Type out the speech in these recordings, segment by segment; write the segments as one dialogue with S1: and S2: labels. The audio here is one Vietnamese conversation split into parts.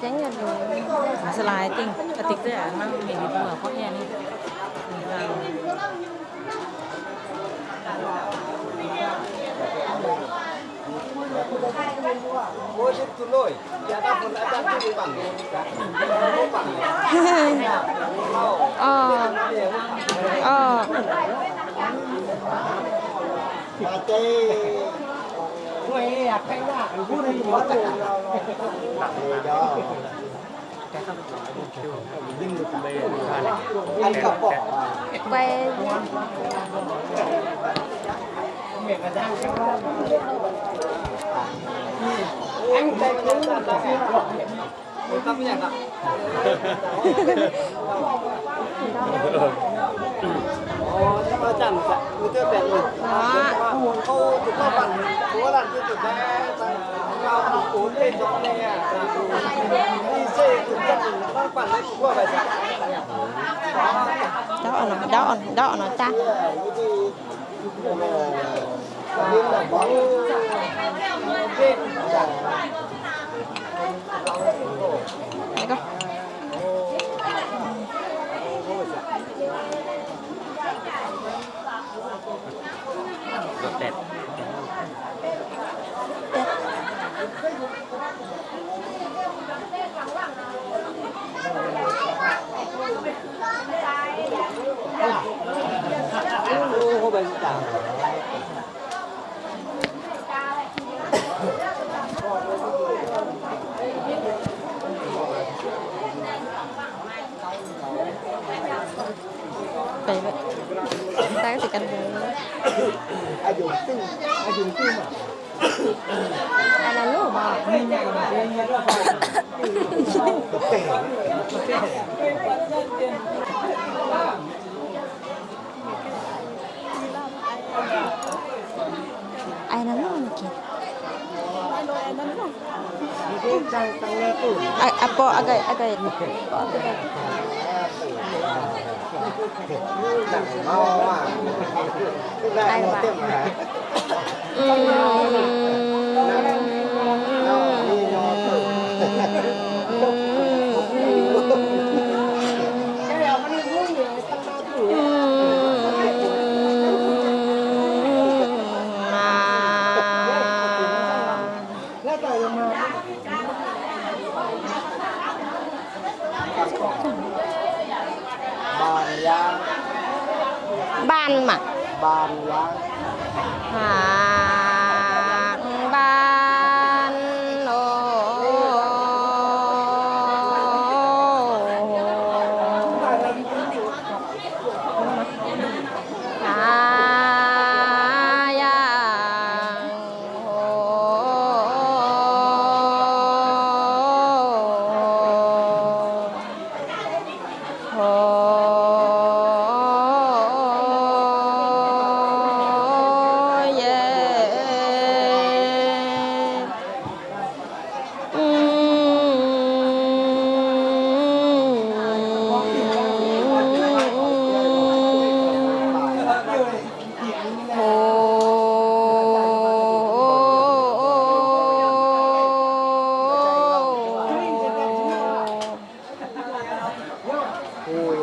S1: tránh
S2: Masalah ting ketik tu ya, memang ini dua kok ya nih.
S3: Lôi, nhà ta còn đã đang đi. Bằng Không bằng
S1: ờ. Ờ.
S3: Mà chê Quay à, cái là Cô tất cả Anh cặp bỏ à
S1: quay
S3: Anh là Một anh nhạc ạ Ồ, phải Người tiêu bẹn rồi Cô tụi nó bằng Cô làm cho tụi ta Cao nó cuốn lên cho này à Đi xe tụi Nó bằng lấy cũng có phải sao
S1: đó nó đó đó nó ta
S3: Nên là
S1: sih kan ayo tuh ayo tuh ada
S3: Ayo, Aina lo lagi.
S1: Aina lo. Apa agak agak.
S3: Mau mà một
S1: bảo?
S3: tiệm hả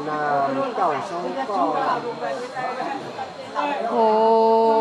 S3: Hồi nào cẩu xong cỏ
S1: Hồ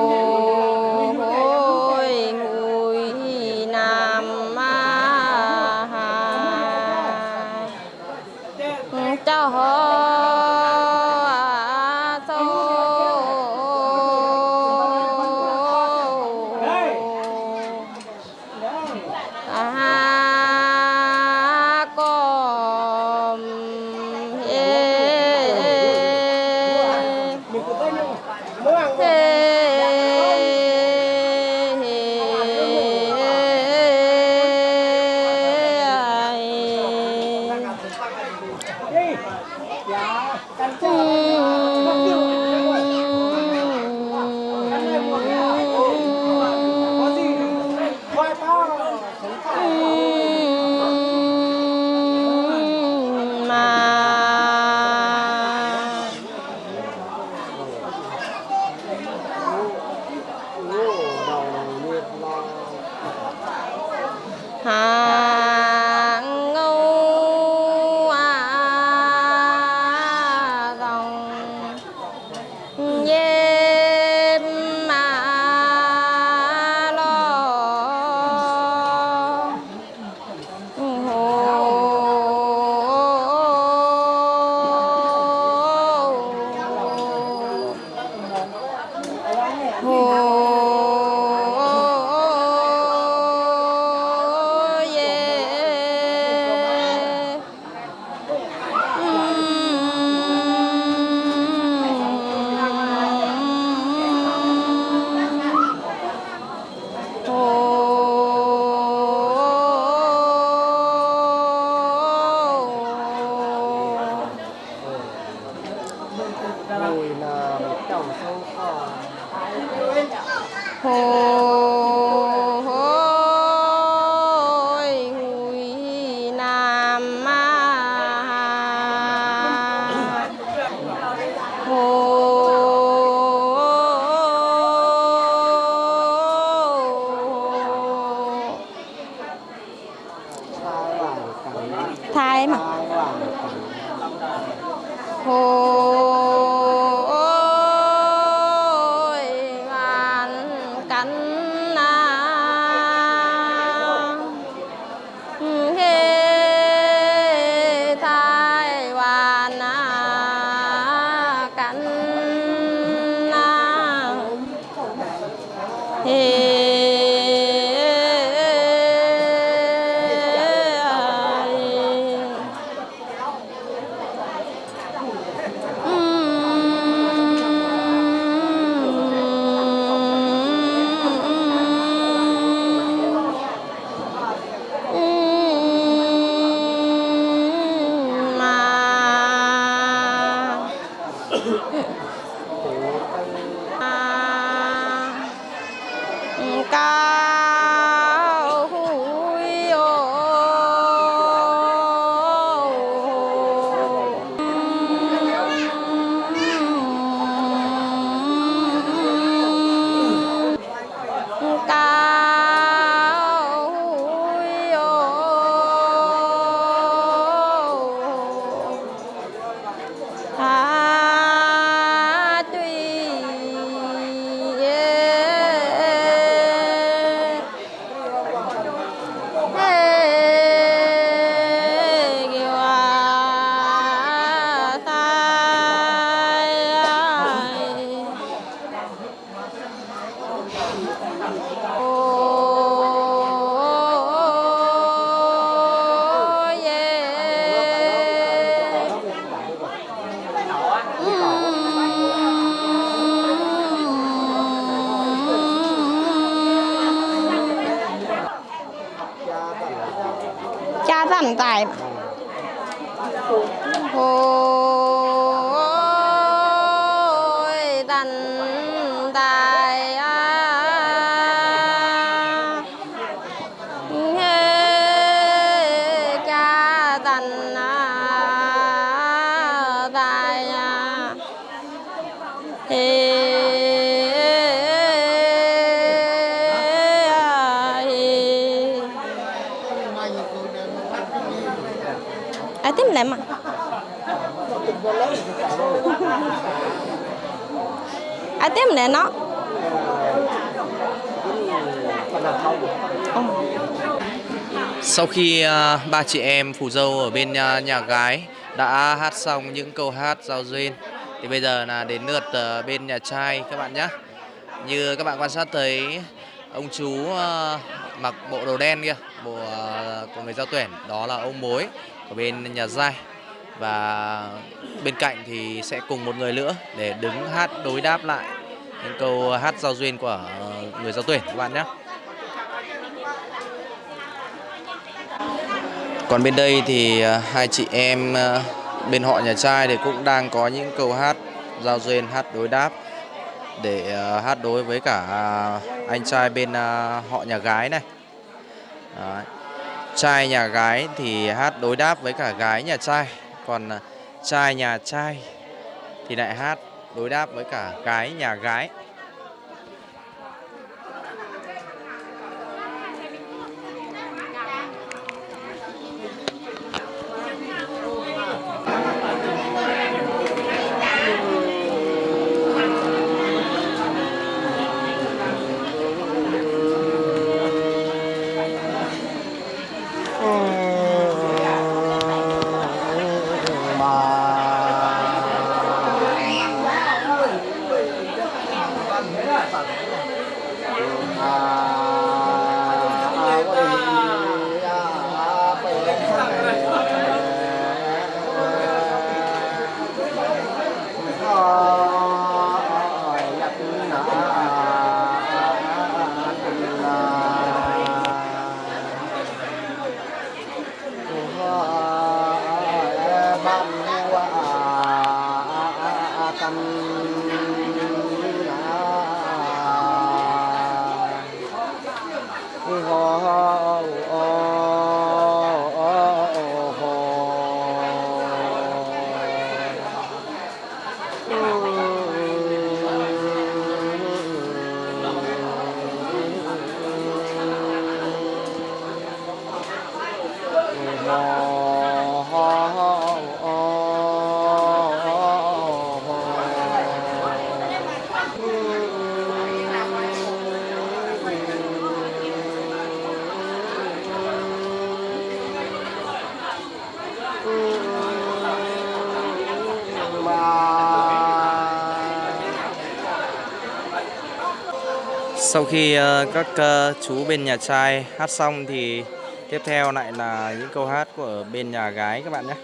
S1: cha thần tài hồ ai tiếp nè nó
S4: Sau khi uh, ba chị em phù dâu ở bên uh, nhà gái đã hát xong những câu hát giao duyên thì bây giờ là đến lượt uh, bên nhà trai các bạn nhé. Như các bạn quan sát thấy ông chú mặc bộ đồ đen kia, bộ của người giao tuyển đó là ông mối ở bên nhà giai và bên cạnh thì sẽ cùng một người nữa để đứng hát đối đáp lại những câu hát giao duyên của người giao tuyển các bạn nhé. Còn bên đây thì à, hai chị em à, bên họ nhà trai thì cũng đang có những câu hát giao duyên hát đối đáp để à, hát đối với cả anh trai bên họ nhà gái này. Đấy. Trai nhà gái thì hát đối đáp với cả gái nhà trai, còn à, trai nhà trai thì lại hát đối đáp với cả gái nhà gái. Sau khi ờ, các ờ, chú bên nhà trai hát xong thì tiếp theo lại là những câu hát của bên nhà gái các bạn nhé.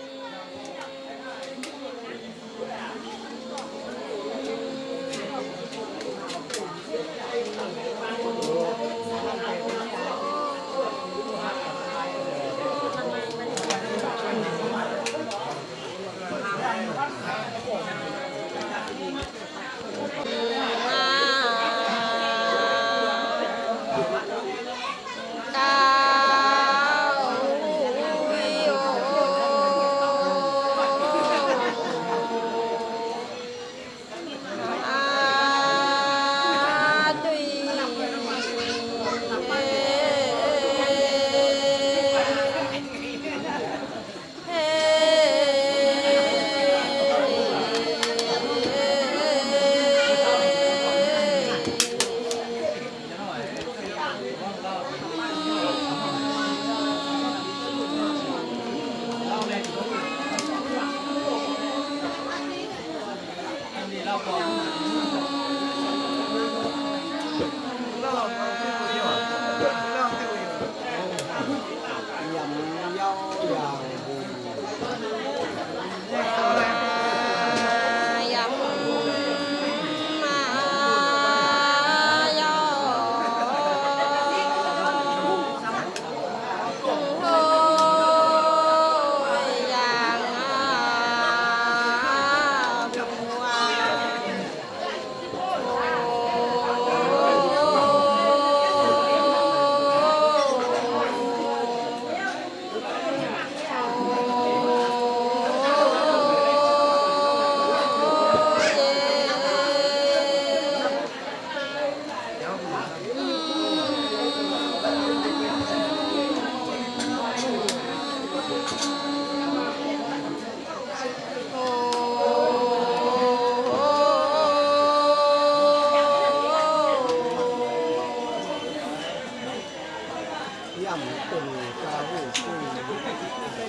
S1: 样们是祖国的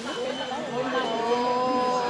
S1: 花朵阳光下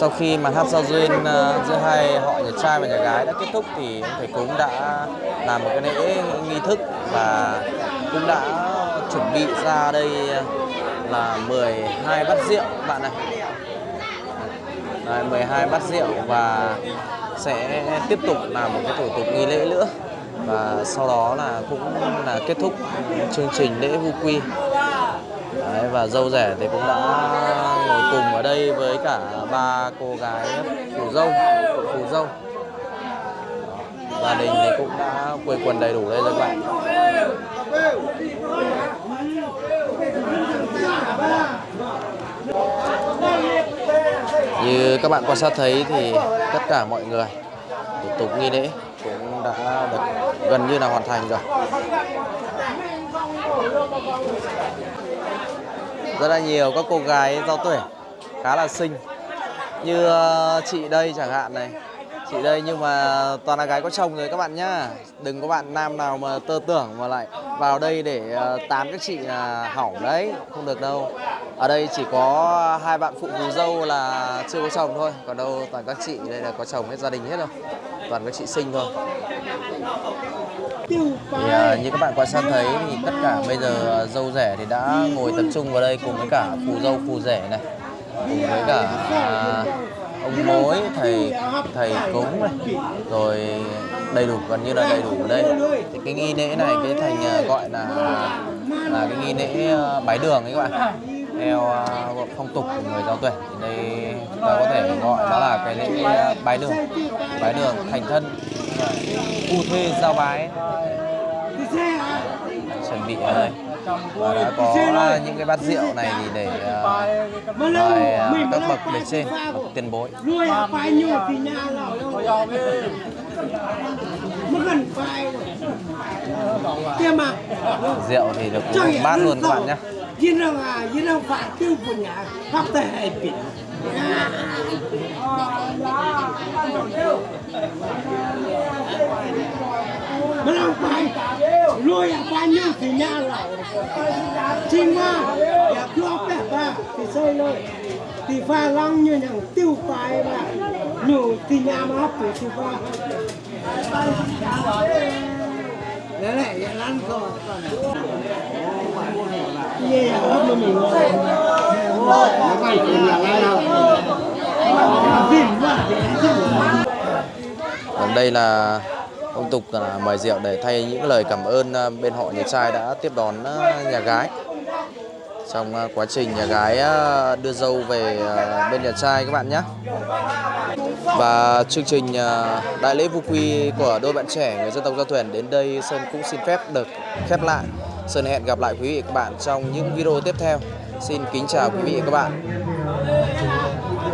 S4: Sau khi mà hát giao duyên ờ, giữa hai họ nhà trai và nhà gái đã kết thúc thì ông thầy cúng đã làm một cái lễ nghi thức và cũng đã chuẩn bị ra đây ờ, là 12 bát rượu các bạn này. Đấy, 12 bát rượu và sẽ tiếp tục làm một cái thủ tục nghi lễ nữa và sau đó là cũng là kết thúc chương trình lễ vu quy Đấy, và dâu rẻ thì cũng đã ngồi cùng ở đây với cả ba cô gái phù dâu phù dâu. Gia đình thì cũng đã quây quần đầy đủ đây rồi các bạn. Như các bạn quan sát thấy thì tất cả mọi người, thủ tục nghi lễ cũng đã được gần như là hoàn thành rồi rất là nhiều các cô gái giao tuổi khá là xinh. Như ờ, chị đây chẳng hạn này. Chị đây nhưng mà toàn là gái có chồng rồi các bạn nhá. Đừng có bạn nam nào mà tơ tưởng mà lại vào đây để ờ, tán các chị là hỏng đấy, không được đâu. Ở đây chỉ có hai bạn phụ phù dâu là chưa có chồng thôi, còn đâu toàn các chị đây là có chồng hết, gia đình hết rồi. Toàn các chị sinh thôi thì à, như các bạn quan sát thấy thì tất cả bây giờ à, dâu rẻ thì đã ngồi tập trung vào đây cùng với cả phù dâu phù rể này cùng với cả à, ông mối thầy thầy cúng này. Rồi đầy đủ gần như là đầy đủ ở đây. Thì cái nghi lễ này cái thành à, gọi là à, là cái nghi lễ bái đường ấy các bạn theo à, phong tục của người giao tuệ thì đây chúng ta có thể gọi đó là cái lễ à, bái đường. Bái đường thành thân. U thê giao bái. Chuẩn bị ở đây và đã có à, những cái bát rượu này thì để uh, mời uh, các bậc bề trên bậc tiền bối.
S5: Thì nhà nào mất gần mà
S4: rượu thì được uống một bát luôn các bạn nhé
S5: yên rằng à yên rằng phải tiêu của nhà pháp thể hay bị mà làm phải à ya cho bé ba à, à, thì xây lên thì pha lăng như nhằng tiêu phải mà nhiều Đấy này, lăn rồi. Yeah, mình ngồi. Nó quay nhà ngay nào.
S4: Còn đây là phong tục là mời rượu để thay những lời cảm ơn à, bên họ nhà trai đã tiếp đón à, nhà gái trong à, quá trình nhà gái đưa dâu về bên nhà trai các bạn nhé và chương trình à, đại lễ vu quy của đôi bạn trẻ người dân tộc giao thuyền đến đây Sơn cũng xin phép được khép lại. Sơn hẹn gặp lại quý vị và các bạn trong những video tiếp theo. Xin kính chào quý vị và các bạn.